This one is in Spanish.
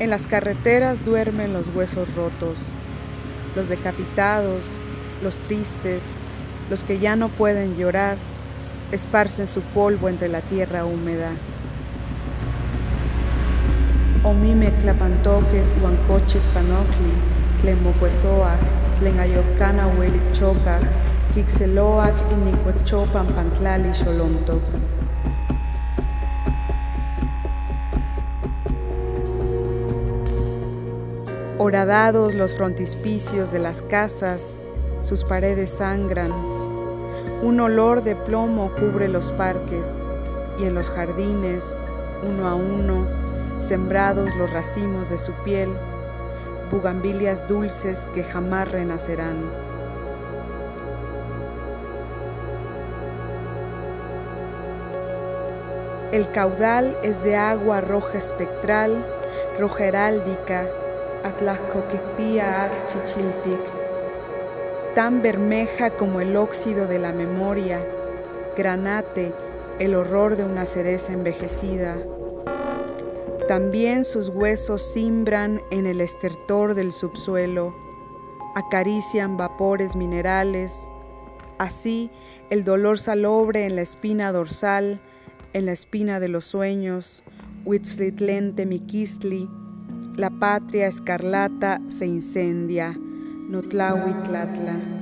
En las carreteras duermen los huesos rotos, los decapitados, los tristes, los que ya no pueden llorar, esparcen su polvo entre la tierra húmeda. Omime tlapantoque huancoche panocli, tlemocuesoac, tlenayocana huelic chocac, quixeloac inicuechopan pantlali xolomtoc. Horadados los frontispicios de las casas, sus paredes sangran. Un olor de plomo cubre los parques y en los jardines, uno a uno, sembrados los racimos de su piel, bugambilias dulces que jamás renacerán. El caudal es de agua roja espectral, roja heráldica, Atlaccoquipia chichiltic, tan bermeja como el óxido de la memoria, granate, el horror de una cereza envejecida. También sus huesos simbran en el estertor del subsuelo, acarician vapores minerales, así el dolor salobre en la espina dorsal, en la espina de los sueños, Huitzlitlente miquistli, la patria escarlata se incendia. Notlahuitlatla.